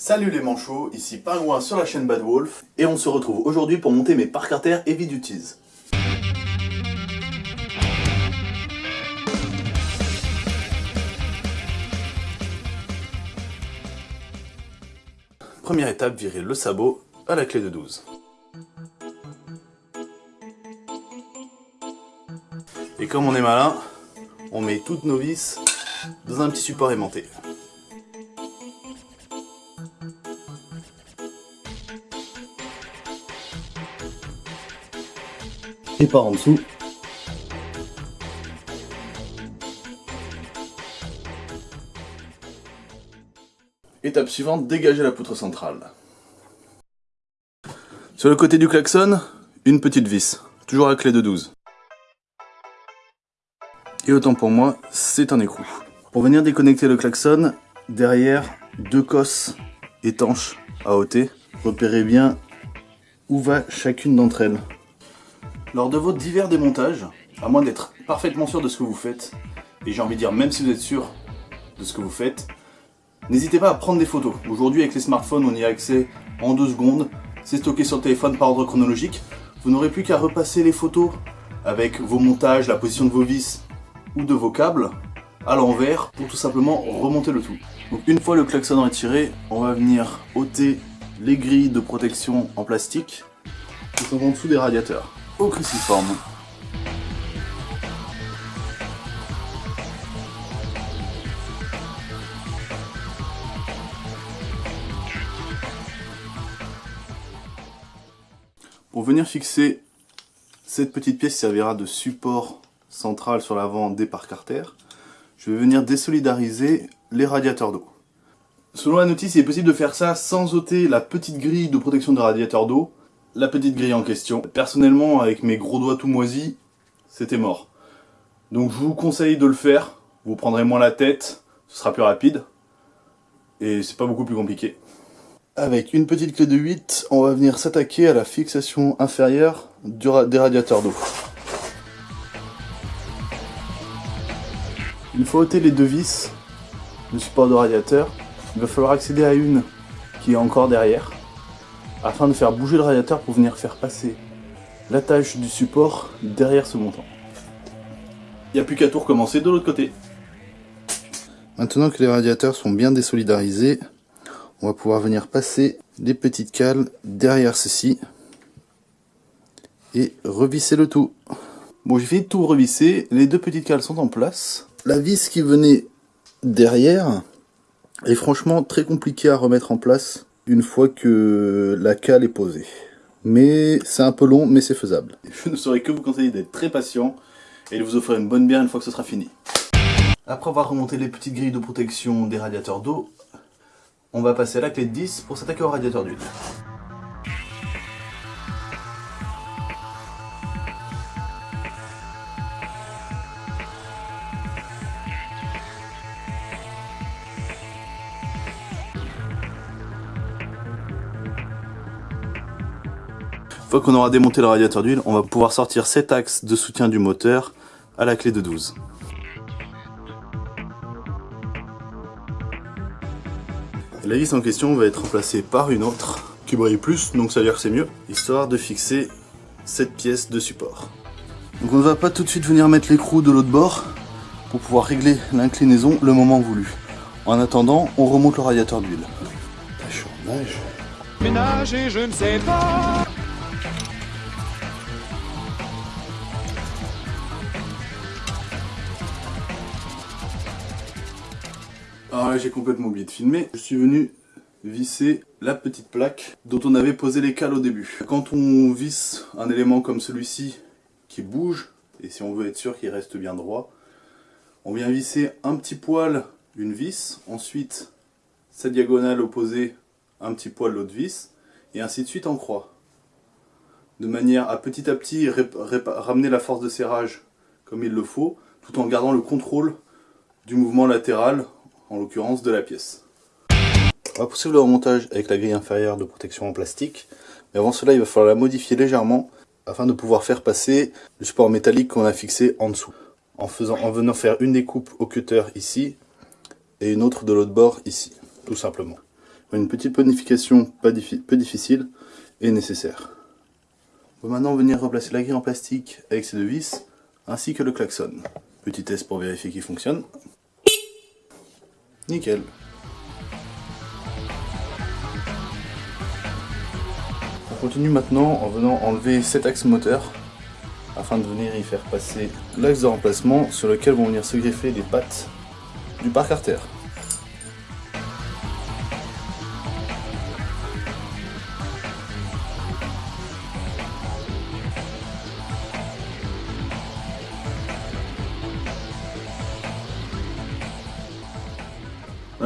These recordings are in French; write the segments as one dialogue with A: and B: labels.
A: Salut les manchots, ici Pingouin sur la chaîne Bad Wolf, et on se retrouve aujourd'hui pour monter mes parcs artères Heavy Duties. Première étape, virer le sabot à la clé de 12. Et comme on est malin, on met toutes nos vis dans un petit support aimanté. Et par en dessous. Étape suivante, dégager la poutre centrale. Sur le côté du klaxon, une petite vis, toujours à clé de 12. Et autant pour moi, c'est un écrou. Pour venir déconnecter le klaxon, derrière, deux cosses étanches à ôter. Repérez bien où va chacune d'entre elles. Lors de vos divers démontages, à moins d'être parfaitement sûr de ce que vous faites, et j'ai envie de dire même si vous êtes sûr de ce que vous faites, n'hésitez pas à prendre des photos. Aujourd'hui avec les smartphones on y a accès en deux secondes, c'est stocké sur le téléphone par ordre chronologique, vous n'aurez plus qu'à repasser les photos avec vos montages, la position de vos vis ou de vos câbles à l'envers pour tout simplement remonter le tout. Donc une fois le klaxon retiré, on va venir ôter les grilles de protection en plastique qui sont en dessous des radiateurs au cruciforme. Pour venir fixer cette petite pièce servira de support central sur l'avant des parcs artères. Je vais venir désolidariser les radiateurs d'eau. Selon la notice, il est possible de faire ça sans ôter la petite grille de protection de radiateur d'eau la petite grille en question. Personnellement, avec mes gros doigts tout moisis, c'était mort. Donc je vous conseille de le faire, vous prendrez moins la tête, ce sera plus rapide, et c'est pas beaucoup plus compliqué. Avec une petite clé de 8, on va venir s'attaquer à la fixation inférieure des radiateurs d'eau. Une fois ôté les deux vis, le support de radiateur, il va falloir accéder à une qui est encore derrière afin de faire bouger le radiateur pour venir faire passer l'attache du support derrière ce montant. Il n'y a plus qu'à tout recommencer de l'autre côté. Maintenant que les radiateurs sont bien désolidarisés, on va pouvoir venir passer les petites cales derrière ceci et revisser le tout. Bon, j'ai fini de tout revisser, les deux petites cales sont en place. La vis qui venait derrière est franchement très compliquée à remettre en place une fois que la cale est posée. Mais c'est un peu long, mais c'est faisable. Je ne saurais que vous conseiller d'être très patient et de vous offrir une bonne bière une fois que ce sera fini. Après avoir remonté les petites grilles de protection des radiateurs d'eau, on va passer à la clé de 10 pour s'attaquer au radiateur d'huile. Une fois qu'on aura démonté le radiateur d'huile, on va pouvoir sortir cet axe de soutien du moteur à la clé de 12. La vis en question va être remplacée par une autre qui brille plus, donc ça veut dire que c'est mieux, histoire de fixer cette pièce de support. Donc on ne va pas tout de suite venir mettre l'écrou de l'autre bord pour pouvoir régler l'inclinaison le moment voulu. En attendant, on remonte le radiateur d'huile. Ménage et je ne sais pas J'ai complètement oublié de filmer. Je suis venu visser la petite plaque dont on avait posé les cales au début. Quand on visse un élément comme celui-ci qui bouge, et si on veut être sûr qu'il reste bien droit, on vient visser un petit poil une vis, ensuite sa diagonale opposée un petit poil l'autre vis, et ainsi de suite en croix. De manière à petit à petit ramener la force de serrage comme il le faut, tout en gardant le contrôle du mouvement latéral en l'occurrence de la pièce. On va poursuivre le remontage avec la grille inférieure de protection en plastique, mais avant cela il va falloir la modifier légèrement afin de pouvoir faire passer le support métallique qu'on a fixé en dessous. En, faisant, en venant faire une découpe au cutter ici et une autre de l'autre bord ici, tout simplement. Une petite bonification pas peu difficile est nécessaire. On va maintenant venir replacer la grille en plastique avec ses deux vis, ainsi que le klaxon. Petit test pour vérifier qu'il fonctionne. Nickel. On continue maintenant en venant enlever cet axe moteur afin de venir y faire passer l'axe de remplacement sur lequel vont venir se greffer les pattes du parc artère.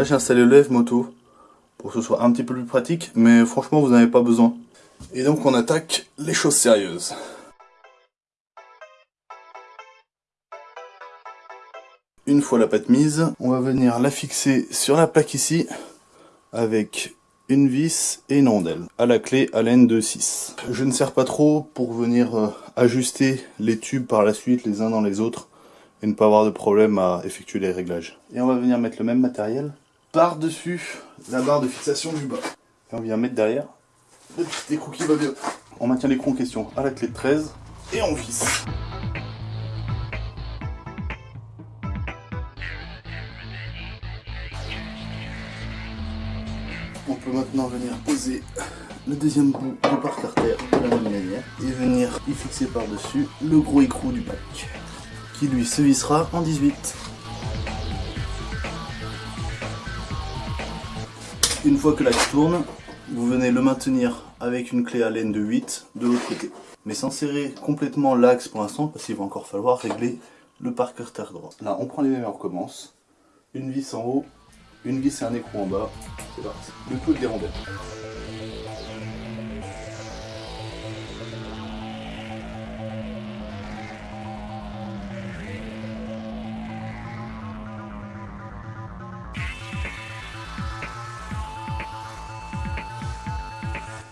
A: J'ai installé le lève moto pour que ce soit un petit peu plus pratique, mais franchement vous n'en avez pas besoin. Et donc on attaque les choses sérieuses. Une fois la pâte mise, on va venir la fixer sur la plaque ici avec une vis et une rondelle à la clé Allen de 6. Je ne sers pas trop pour venir euh, ajuster les tubes par la suite les uns dans les autres et ne pas avoir de problème à effectuer les réglages. Et on va venir mettre le même matériel par-dessus la barre de fixation du bas. Et on vient mettre derrière le petit écrou qui va bien. On maintient l'écrou en question à la clé de 13 et on visse. On peut maintenant venir poser le deuxième bout du parc artère de la même manière et venir y fixer par-dessus le gros écrou du bac qui lui se vissera en 18. Une fois que l'axe tourne, vous venez le maintenir avec une clé à laine de 8 de l'autre côté. Mais sans serrer complètement l'axe pour l'instant, parce qu'il va encore falloir régler le parker terre droit. Là, on prend les mêmes on recommence. Une vis en haut, une vis et un écrou en bas. C'est parti. Le coup des rondelles.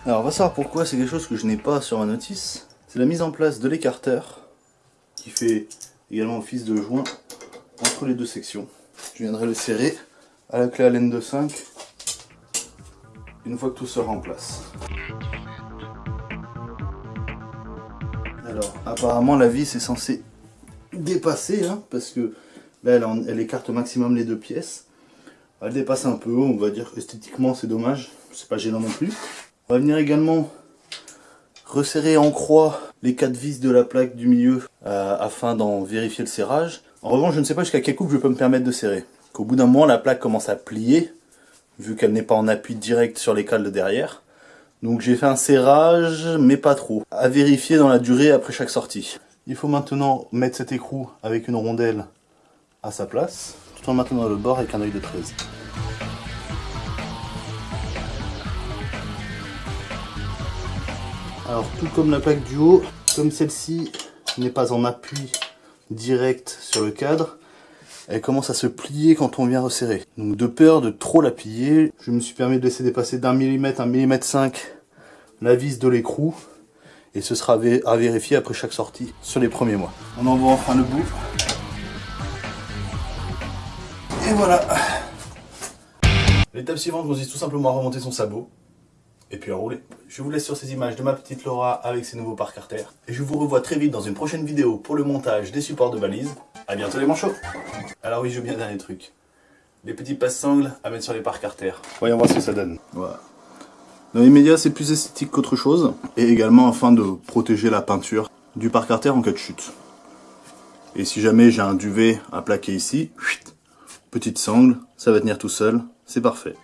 A: Alors on va savoir pourquoi c'est quelque chose que je n'ai pas sur ma notice. C'est la mise en place de l'écarteur qui fait également office de joint entre les deux sections. Je viendrai le serrer à la clé Allen de 5 une fois que tout sera en place. Alors apparemment la vis est censée dépasser hein, parce que là elle, elle écarte au maximum les deux pièces. Elle dépasse un peu, on va dire esthétiquement c'est dommage, c'est pas gênant non plus. On va venir également resserrer en croix les quatre vis de la plaque du milieu euh, afin d'en vérifier le serrage. En revanche, je ne sais pas jusqu'à quel coupe je peux me permettre de serrer. Qu'au bout d'un moment, la plaque commence à plier, vu qu'elle n'est pas en appui direct sur les cales de derrière. Donc j'ai fait un serrage, mais pas trop. À vérifier dans la durée après chaque sortie. Il faut maintenant mettre cet écrou avec une rondelle à sa place, tout en maintenant le bord avec un œil de 13. Alors tout comme la plaque du haut, comme celle-ci n'est pas en appui direct sur le cadre, elle commence à se plier quand on vient resserrer. Donc de peur de trop la plier, je me suis permis de laisser dépasser d'un millimètre, un millimètre 5 la vis de l'écrou. Et ce sera à vérifier après chaque sortie sur les premiers mois. On envoie enfin le bout. Et voilà. L'étape suivante consiste tout simplement à remonter son sabot et puis à rouler. Je vous laisse sur ces images de ma petite Laura avec ses nouveaux parcs artères. Et je vous revois très vite dans une prochaine vidéo pour le montage des supports de valise. A bientôt les manchots Alors oui, je bien un dernier truc. Les petits passe-sangles à mettre sur les parcs artères. Voyons voir ce que ça donne. Voilà. Dans les médias, c'est plus esthétique qu'autre chose. Et également afin de protéger la peinture du parc artère en cas de chute. Et si jamais j'ai un duvet à plaquer ici, petite sangle, ça va tenir tout seul, c'est parfait.